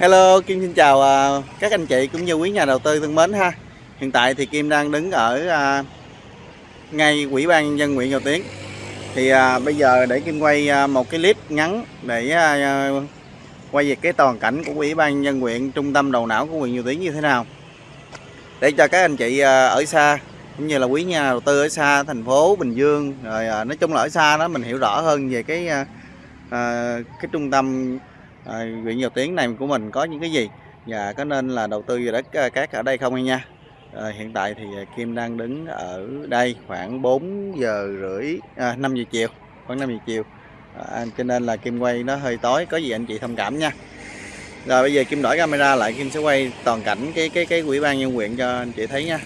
Hello, Kim xin chào à, các anh chị cũng như quý nhà đầu tư thân mến ha. Hiện tại thì Kim đang đứng ở à, ngay Ủy ban nhân dân huyện Dầu Tiến. Thì à, bây giờ để Kim quay một cái clip ngắn để quay về cái toàn cảnh của Ủy ban nhân dân huyện trung tâm đầu não của huyện Dầu Tiến như thế nào. Để cho các anh chị ở xa cũng như là quý nhà đầu tư ở xa thành phố Bình Dương rồi nói chung là ở xa đó mình hiểu rõ hơn về cái cái trung tâm huyện Dầu tiếng này của mình có những cái gì và có nên là đầu tư vào đất ờ, cát ở đây không anh nha? À, hiện tại thì ờ, Kim đang đứng ở đây khoảng 4 giờ rưỡi à, 5 giờ chiều khoảng 5 giờ chiều. À, cho nên là Kim quay nó hơi tối có gì anh chị thông cảm nha. Rồi bây giờ Kim đổi camera lại Kim sẽ quay toàn cảnh cái cái cái quỹ ban nhân huyện cho anh chị thấy nha.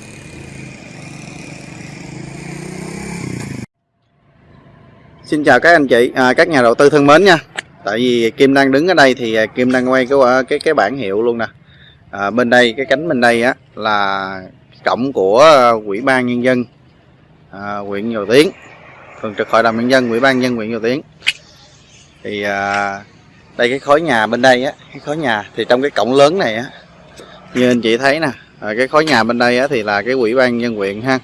Xin chào các anh chị, à, các nhà đầu tư thân mến nha. Tại vì Kim đang đứng ở đây thì à, Kim đang quay cái à, cái cái bảng hiệu luôn nè. À, bên đây cái cánh bên đây á là cổng của quỹ Ủy ban nhân dân à, huyện Dầu Tiến, thường trực hội đồng nhân dân Ủy ban nhân dân huyện Dầu Tiến. Thì à, đây cái khối nhà bên đây á, cái khối nhà thì trong cái cổng lớn này á, như anh chị thấy nè, à, cái khối nhà bên đây á thì là cái Ủy ban nhân dân huyện ha.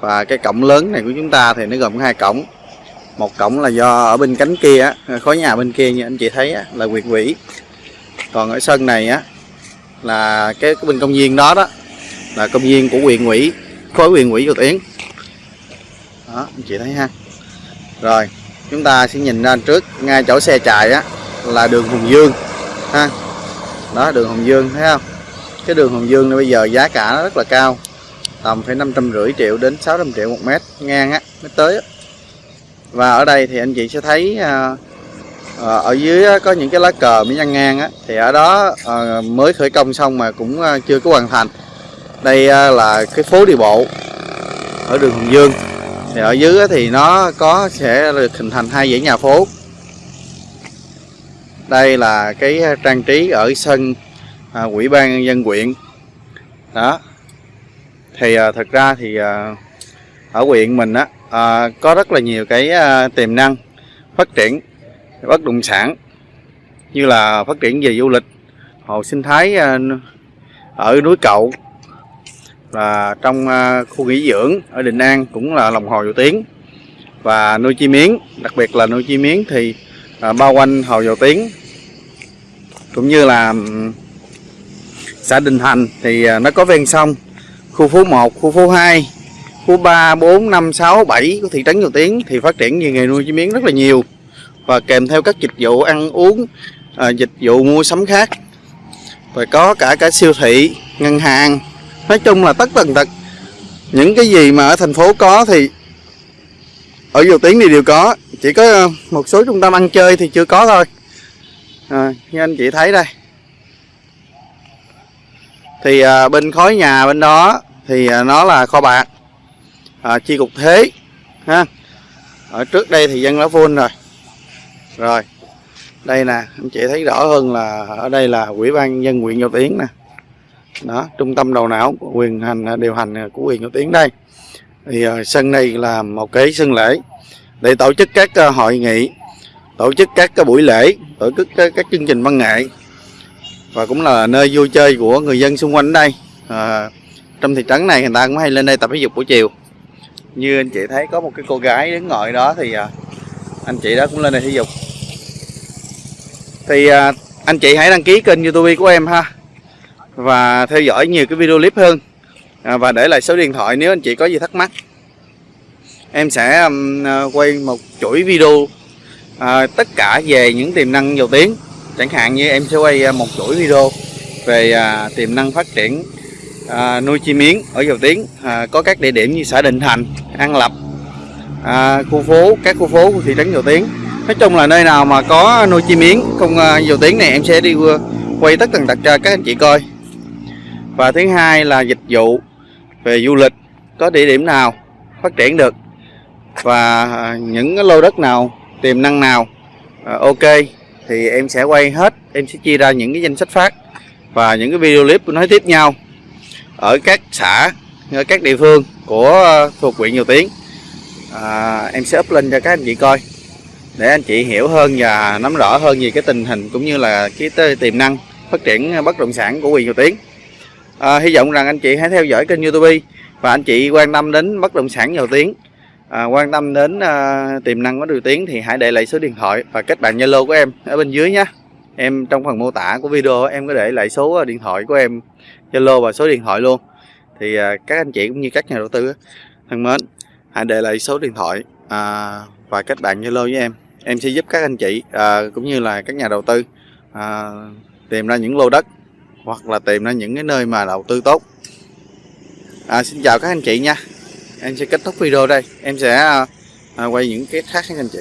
Và cái cổng lớn này của chúng ta thì nó gồm hai cổng một cổng là do ở bên cánh kia á, khối nhà bên kia như anh chị thấy á, là quyệt quỷ. Còn ở sân này á là cái, cái bên công viên đó đó là công viên của quyền quỹ khối quyền quỹ của Tiến. Đó anh chị thấy ha. Rồi chúng ta sẽ nhìn ra trước ngay chỗ xe chạy á là đường Hùng Dương ha. Đó đường Hùng Dương thấy không? Cái đường Hùng Dương này bây giờ giá cả nó rất là cao tầm phải năm trăm rưỡi triệu đến 600 triệu một mét ngang á mới tới á và ở đây thì anh chị sẽ thấy à, à ở dưới có những cái lá cờ mới nhăn ngang á thì ở đó à, mới khởi công xong mà cũng à, chưa có hoàn thành. Đây à, là cái phố đi bộ ở đường Hùng Dương. Thì ở dưới thì nó có sẽ được hình thành hai dãy nhà phố. Đây là cái à, trang trí ở sân à, quỹ ban nhân dân quyện. Đó. Thì à, thật ra thì à, ở huyện mình á à, có rất là nhiều cái à, tiềm năng phát triển bất động sản như là phát triển về du lịch hồ sinh thái à, ở núi Cậu và trong à, khu nghỉ dưỡng ở Định An cũng là lòng hồ Dầu tiếng. Và nuôi chim miến đặc biệt là nuôi chim miến thì à, bao quanh hồ Dầu tiếng. Cũng như là xã Đình Thành thì à, nó có ven sông khu phố 1 khu phố 2 khu 3, 4, 5, 6, 7 của thị trấn Dầu Tiến thì phát triển về nghề nuôi chim yến rất là nhiều và kèm theo các dịch vụ ăn uống, à, dịch vụ mua sắm khác. Và có cả cả siêu thị, ngân hàng. Nói chung là tất tần tật những cái gì mà ở thành phố có thì ở Dầu Tiến thì đều có. Chỉ có à, một số trung tâm ăn chơi thì chưa có thôi. À, như anh chị thấy đây. Thì à, bên khối nhà bên đó thì à, nó là kho bạc à, chi cục thế ha. Ở trước đây thì dân lá full rồi. Rồi đây nè anh chị thấy rõ hơn là ở đây là quỹ ban dân huyện Dầu Tiến nè. Đó trung tâm đầu não quyền hành điều hành của huyện Dầu Tiến đây. Thì uh, sân này là một cái sân lễ để tổ chức các uh, hội nghị tổ chức các uh, buổi lễ tổ chức các, các chương trình văn nghệ và cũng là nơi vui chơi của người dân xung quanh đây. À, trong thị trấn này người ta cũng hay lên đây tập thể dục buổi chiều như anh chị thấy có một cái cô gái đứng ngồi đó thì à, anh chị đó cũng lên đây thể dục. Thì à, anh chị hãy đăng ký kênh youtube của em ha và theo dõi nhiều cái video clip hơn. À, và để lại số điện thoại nếu anh chị có gì thắc mắc. Em sẽ quay một chuỗi video à, tất cả về những tiềm năng dầu tiếng. Chẳng hạn như em sẽ quay một chuỗi video về à, tiềm năng phát triển à, nuôi chim miến ở Dầu Tiến à, có các địa điểm như xã Định Thành, An Lập, à, khu phố, các khu phố của thị trấn Dầu Tiến. Nói chung là nơi nào mà có nuôi chim miến không à, Dầu Tiến này em sẽ đi quay tất tần tật cho các anh chị coi. Và thứ hai là dịch vụ về du lịch có địa điểm nào phát triển được và à, những cái lô đất nào tiềm năng nào à, ok thì em sẽ quay hết em sẽ chia ra những cái danh sách phát và những cái video clip nói tiếp nhau ở các xã ở các địa phương của ờ, thuộc huyện Nhiều Tiến à, em sẽ up lên cho các anh chị coi để anh chị hiểu hơn và nắm rõ hơn về cái tình hình cũng như là cái tiềm năng phát triển ờ, bất động sản của huyện Nhiều Tiến à, hy vọng rằng anh chị hãy theo dõi kênh YouTube và anh chị quan tâm đến bất động sản Nhiều Tiến à, quan tâm đến à, tiềm năng của Điều Tiến thì hãy để lại số điện thoại và kết bạn Zalo của em ở bên dưới nhé em trong phần mô tả của video em có để lại số à, điện thoại của em Zalo và số điện thoại luôn. Thì à, các anh chị cũng như các nhà đầu tư thân mến hãy để lại số điện thoại à, và kết bạn Zalo với em. Em sẽ giúp các anh chị à, cũng như là các nhà đầu tư à, tìm ra những lô đất hoặc là tìm ra những cái nơi mà đầu tư tốt. À, xin chào các anh chị nha. Em sẽ kết thúc video đây. Em sẽ à, à quay những cái khác các anh chị.